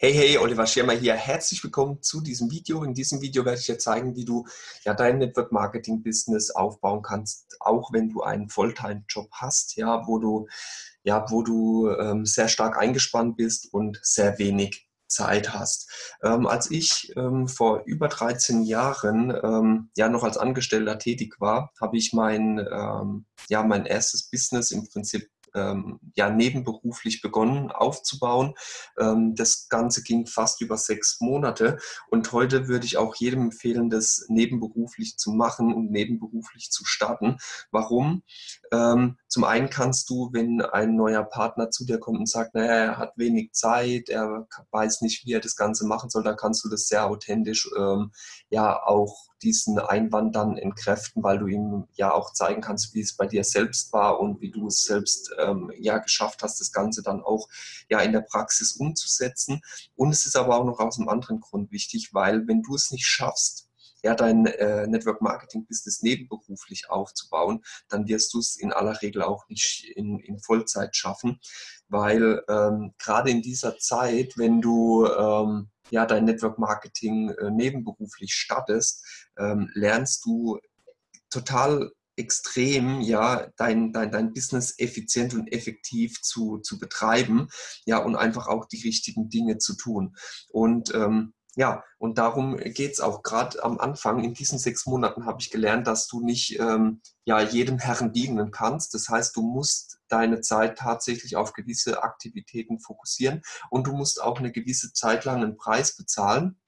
Hey, hey, Oliver Schirmer hier. Herzlich willkommen zu diesem Video. In diesem Video werde ich dir zeigen, wie du ja dein Network Marketing Business aufbauen kannst, auch wenn du einen Volltime-Job hast, ja, wo du, ja, wo du ähm, sehr stark eingespannt bist und sehr wenig Zeit hast. Ähm, als ich ähm, vor über 13 Jahren ähm, ja noch als Angestellter tätig war, habe ich mein, ähm, ja, mein erstes Business im Prinzip ähm, ja, nebenberuflich begonnen aufzubauen. Ähm, das Ganze ging fast über sechs Monate und heute würde ich auch jedem empfehlen, das nebenberuflich zu machen und nebenberuflich zu starten. Warum? Ähm, zum einen kannst du, wenn ein neuer Partner zu dir kommt und sagt, naja, er hat wenig Zeit, er weiß nicht, wie er das Ganze machen soll, dann kannst du das sehr authentisch ähm, ja auch diesen Einwand dann entkräften, weil du ihm ja auch zeigen kannst, wie es bei dir selbst war und wie du es selbst ähm, ja geschafft hast, das Ganze dann auch ja in der Praxis umzusetzen. Und es ist aber auch noch aus einem anderen Grund wichtig, weil wenn du es nicht schaffst, ja, dein äh, Network Marketing Business nebenberuflich aufzubauen, dann wirst du es in aller Regel auch nicht in, in Vollzeit schaffen, weil ähm, gerade in dieser Zeit, wenn du ähm, ja, dein Network Marketing äh, nebenberuflich startest, ähm, lernst du total extrem, ja, dein, dein, dein Business effizient und effektiv zu, zu betreiben, ja, und einfach auch die richtigen Dinge zu tun. Und ähm, ja, und darum geht es auch. Gerade am Anfang, in diesen sechs Monaten, habe ich gelernt, dass du nicht ähm, ja, jedem Herren dienen kannst. Das heißt, du musst deine Zeit tatsächlich auf gewisse Aktivitäten fokussieren und du musst auch eine gewisse Zeit lang einen Preis bezahlen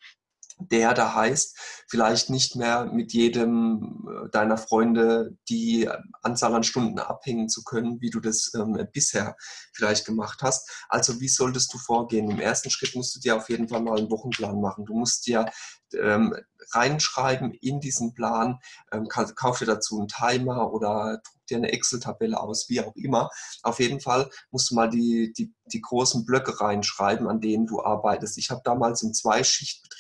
der da heißt, vielleicht nicht mehr mit jedem äh, deiner Freunde die Anzahl an Stunden abhängen zu können, wie du das ähm, bisher vielleicht gemacht hast. Also wie solltest du vorgehen? Im ersten Schritt musst du dir auf jeden Fall mal einen Wochenplan machen. Du musst dir ähm, reinschreiben in diesen Plan, ähm, kauf dir dazu einen Timer oder druck dir eine Excel-Tabelle aus, wie auch immer. Auf jeden Fall musst du mal die, die, die großen Blöcke reinschreiben, an denen du arbeitest. Ich habe damals im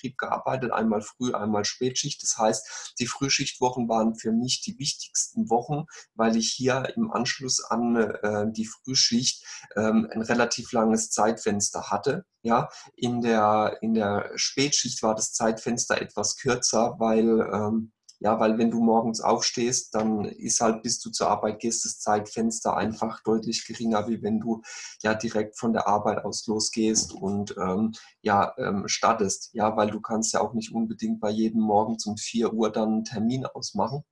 Zweischichtbetrieb gearbeitet, einmal Früh, einmal Spätschicht. Das heißt, die Frühschichtwochen waren für mich die wichtigsten Wochen, weil ich hier im Anschluss an äh, die Frühschicht ähm, ein relativ langes Zeitfenster hatte. Ja, in der, in der Spätschicht war das Zeitfenster etwas kürzer, weil, ähm, ja, weil wenn du morgens aufstehst, dann ist halt, bis du zur Arbeit gehst, das Zeitfenster einfach deutlich geringer, wie wenn du ja direkt von der Arbeit aus losgehst und ähm, ja, ähm, startest. Ja, weil du kannst ja auch nicht unbedingt bei jedem Morgen um 4 Uhr dann einen Termin ausmachen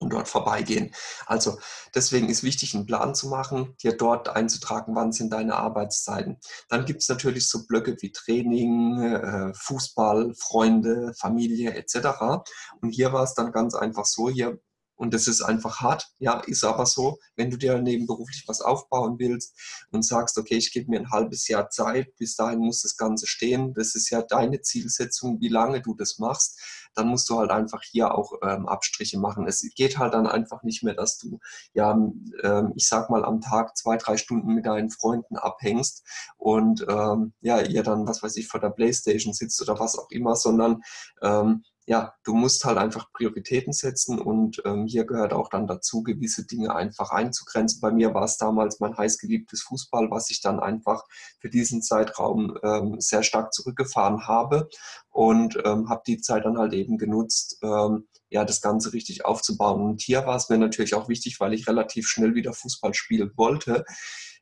und dort vorbeigehen. Also deswegen ist wichtig, einen Plan zu machen, dir dort einzutragen, wann sind deine Arbeitszeiten. Dann gibt es natürlich so Blöcke wie Training, äh, Fußball, Freunde, Familie etc. Und hier war es dann ganz einfach so, hier und das ist einfach hart, ja, ist aber so, wenn du dir nebenberuflich was aufbauen willst und sagst, okay, ich gebe mir ein halbes Jahr Zeit, bis dahin muss das Ganze stehen, das ist ja deine Zielsetzung, wie lange du das machst, dann musst du halt einfach hier auch ähm, Abstriche machen. Es geht halt dann einfach nicht mehr, dass du, ja, ähm, ich sag mal, am Tag zwei, drei Stunden mit deinen Freunden abhängst und ähm, ja, ihr dann, was weiß ich, vor der Playstation sitzt oder was auch immer, sondern ähm, ja, du musst halt einfach Prioritäten setzen und ähm, hier gehört auch dann dazu, gewisse Dinge einfach einzugrenzen. Bei mir war es damals mein heißgeliebtes Fußball, was ich dann einfach für diesen Zeitraum ähm, sehr stark zurückgefahren habe und ähm, habe die Zeit dann halt eben genutzt, ähm, ja, das Ganze richtig aufzubauen. Und hier war es mir natürlich auch wichtig, weil ich relativ schnell wieder Fußball spielen wollte,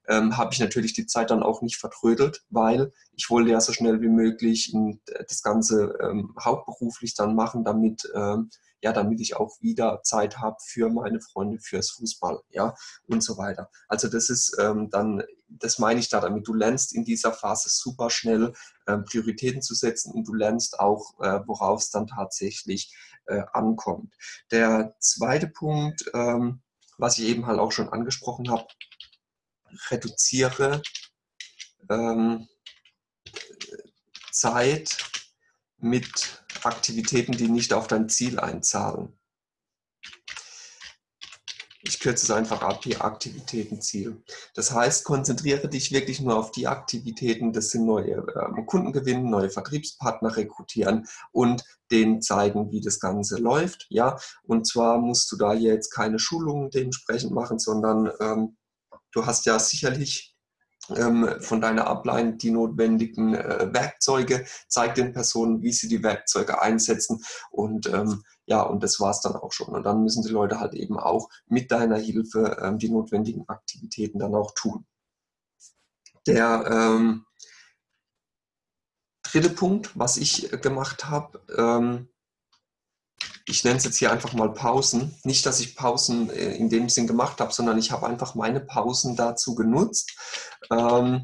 ähm, habe ich natürlich die Zeit dann auch nicht vertrödelt, weil ich wollte ja so schnell wie möglich das Ganze ähm, hauptberuflich dann machen, damit, ähm, ja, damit ich auch wieder Zeit habe für meine Freunde, fürs Fußball, ja, und so weiter. Also das ist ähm, dann, das meine ich da damit, du lernst in dieser Phase super schnell ähm, Prioritäten zu setzen und du lernst auch, äh, worauf es dann tatsächlich äh, ankommt. Der zweite Punkt, ähm, was ich eben halt auch schon angesprochen habe, reduziere ähm, Zeit mit Aktivitäten, die nicht auf dein Ziel einzahlen. Ich kürze es einfach ab, hier Aktivitätenziel. Das heißt, konzentriere dich wirklich nur auf die Aktivitäten, das sind neue äh, Kunden gewinnen, neue Vertriebspartner rekrutieren und denen zeigen, wie das Ganze läuft. Ja? Und zwar musst du da jetzt keine Schulungen dementsprechend machen, sondern ähm, Du hast ja sicherlich ähm, von deiner Upline die notwendigen äh, Werkzeuge, zeig den Personen, wie sie die Werkzeuge einsetzen und ähm, ja, und das war es dann auch schon. Und dann müssen die Leute halt eben auch mit deiner Hilfe ähm, die notwendigen Aktivitäten dann auch tun. Der ähm, dritte Punkt, was ich gemacht habe, ähm, ich nenne es jetzt hier einfach mal Pausen. Nicht, dass ich Pausen äh, in dem Sinn gemacht habe, sondern ich habe einfach meine Pausen dazu genutzt, ähm,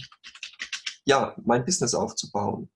ja, mein Business aufzubauen.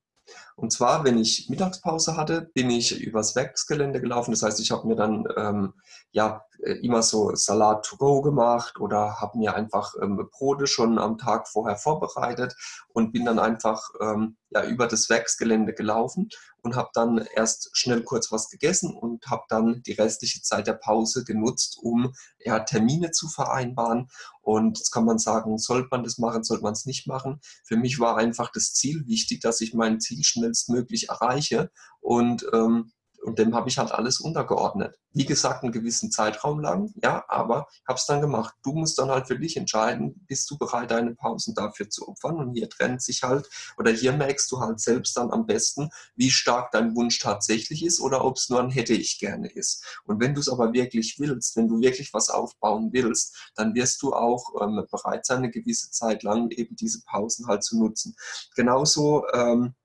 Und zwar, wenn ich Mittagspause hatte, bin ich übers Werksgelände gelaufen. Das heißt, ich habe mir dann ähm, ja äh, immer so Salat to go gemacht oder habe mir einfach ähm, Brote schon am Tag vorher vorbereitet und bin dann einfach ähm, ja, über das Werksgelände gelaufen und habe dann erst schnell kurz was gegessen und habe dann die restliche Zeit der Pause genutzt, um ja, Termine zu vereinbaren. Und jetzt kann man sagen, sollte man das machen, sollte man es nicht machen. Für mich war einfach das Ziel wichtig, dass ich mein Ziel schnellstmöglich erreiche und ähm, und dem habe ich halt alles untergeordnet. Wie gesagt, einen gewissen Zeitraum lang, ja, aber habe es dann gemacht. Du musst dann halt für dich entscheiden, bist du bereit, deine Pausen dafür zu opfern? Und hier trennt sich halt, oder hier merkst du halt selbst dann am besten, wie stark dein Wunsch tatsächlich ist oder ob es nur ein hätte ich gerne ist. Und wenn du es aber wirklich willst, wenn du wirklich was aufbauen willst, dann wirst du auch ähm, bereit sein, eine gewisse Zeit lang eben diese Pausen halt zu nutzen. Genauso ähm,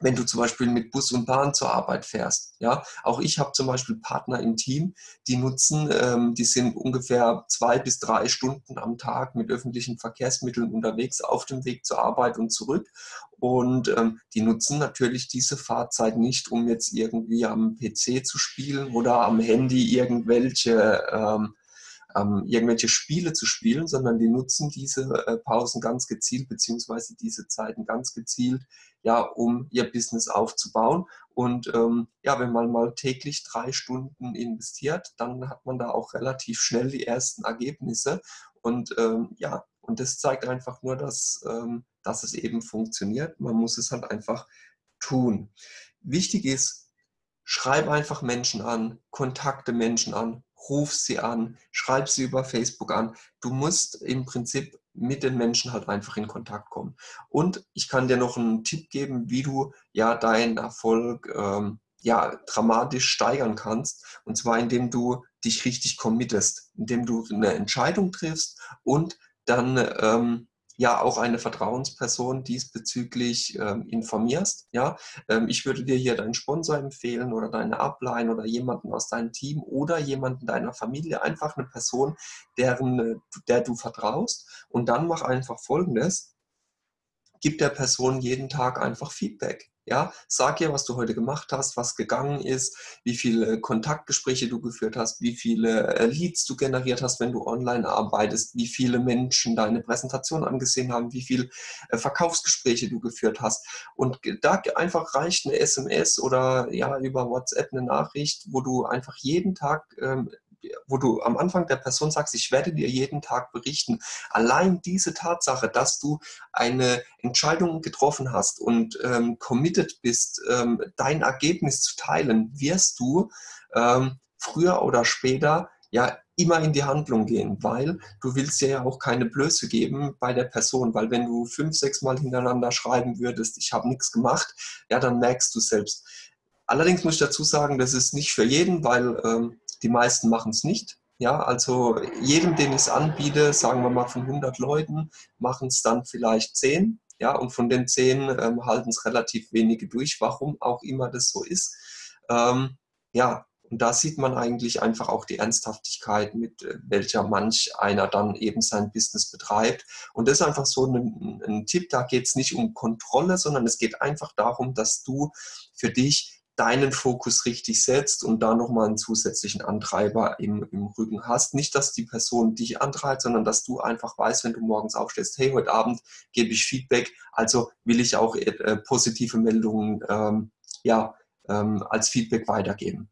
wenn du zum Beispiel mit Bus und Bahn zur Arbeit fährst. Ja, auch ich habe zum Beispiel Partner im Team, die nutzen, ähm, die sind ungefähr zwei bis drei Stunden am Tag mit öffentlichen Verkehrsmitteln unterwegs auf dem Weg zur Arbeit und zurück. Und ähm, die nutzen natürlich diese Fahrzeit nicht, um jetzt irgendwie am PC zu spielen oder am Handy irgendwelche ähm, ähm, irgendwelche Spiele zu spielen, sondern die nutzen diese äh, Pausen ganz gezielt, beziehungsweise diese Zeiten ganz gezielt, ja, um ihr Business aufzubauen. Und ähm, ja, wenn man mal täglich drei Stunden investiert, dann hat man da auch relativ schnell die ersten Ergebnisse. Und ähm, ja, und das zeigt einfach nur, dass, ähm, dass es eben funktioniert. Man muss es halt einfach tun. Wichtig ist, schreib einfach Menschen an, kontakte Menschen an, ruf sie an, schreib sie über Facebook an. Du musst im Prinzip mit den Menschen halt einfach in Kontakt kommen. Und ich kann dir noch einen Tipp geben, wie du ja deinen Erfolg ähm, ja, dramatisch steigern kannst. Und zwar, indem du dich richtig committest, indem du eine Entscheidung triffst und dann ähm, ja auch eine Vertrauensperson diesbezüglich ähm, informierst. Ja, ähm, ich würde dir hier deinen Sponsor empfehlen oder deine Upline oder jemanden aus deinem Team oder jemanden deiner Familie, einfach eine Person, deren, äh, der du vertraust. Und dann mach einfach Folgendes. Gib der Person jeden Tag einfach Feedback. Ja, sag ihr, was du heute gemacht hast, was gegangen ist, wie viele Kontaktgespräche du geführt hast, wie viele äh, Leads du generiert hast, wenn du online arbeitest, wie viele Menschen deine Präsentation angesehen haben, wie viele äh, Verkaufsgespräche du geführt hast. Und da einfach reicht eine SMS oder ja über WhatsApp eine Nachricht, wo du einfach jeden Tag ähm, wo du am Anfang der Person sagst, ich werde dir jeden Tag berichten. Allein diese Tatsache, dass du eine Entscheidung getroffen hast und ähm, committed bist, ähm, dein Ergebnis zu teilen, wirst du ähm, früher oder später ja immer in die Handlung gehen, weil du willst ja auch keine Blöße geben bei der Person, weil wenn du fünf, sechs Mal hintereinander schreiben würdest, ich habe nichts gemacht, ja, dann merkst du selbst. Allerdings muss ich dazu sagen, das ist nicht für jeden, weil ähm, die meisten machen es nicht. Ja, also jedem, den ich es anbiete, sagen wir mal von 100 Leuten, machen es dann vielleicht 10. Ja, und von den 10 ähm, halten es relativ wenige durch, warum auch immer das so ist. Ähm, ja, und da sieht man eigentlich einfach auch die Ernsthaftigkeit, mit äh, welcher manch einer dann eben sein Business betreibt. Und das ist einfach so ein, ein Tipp, da geht es nicht um Kontrolle, sondern es geht einfach darum, dass du für dich deinen Fokus richtig setzt und da nochmal einen zusätzlichen Antreiber im, im Rücken hast. Nicht, dass die Person dich antreibt, sondern dass du einfach weißt, wenn du morgens aufstehst, hey, heute Abend gebe ich Feedback, also will ich auch äh, positive Meldungen ähm, ja, ähm, als Feedback weitergeben.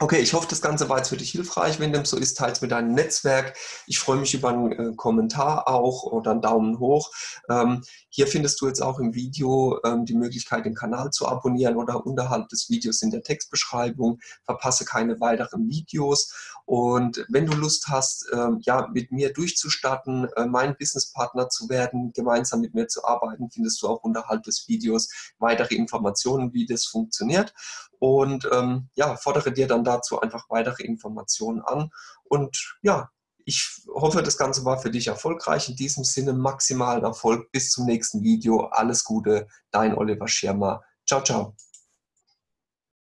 Okay, ich hoffe, das Ganze war jetzt für dich hilfreich. Wenn dem so ist, teile es mit deinem Netzwerk. Ich freue mich über einen äh, Kommentar auch oder einen Daumen hoch. Ähm, hier findest du jetzt auch im Video ähm, die Möglichkeit, den Kanal zu abonnieren oder unterhalb des Videos in der Textbeschreibung. Verpasse keine weiteren Videos. Und wenn du Lust hast, ähm, ja, mit mir durchzustatten, äh, mein Businesspartner zu werden, gemeinsam mit mir zu arbeiten, findest du auch unterhalb des Videos weitere Informationen, wie das funktioniert und ähm, ja, fordere dir dann dazu einfach weitere Informationen an. Und ja, ich hoffe, das Ganze war für dich erfolgreich. In diesem Sinne maximalen Erfolg. Bis zum nächsten Video. Alles Gute, dein Oliver Schirmer. Ciao, ciao.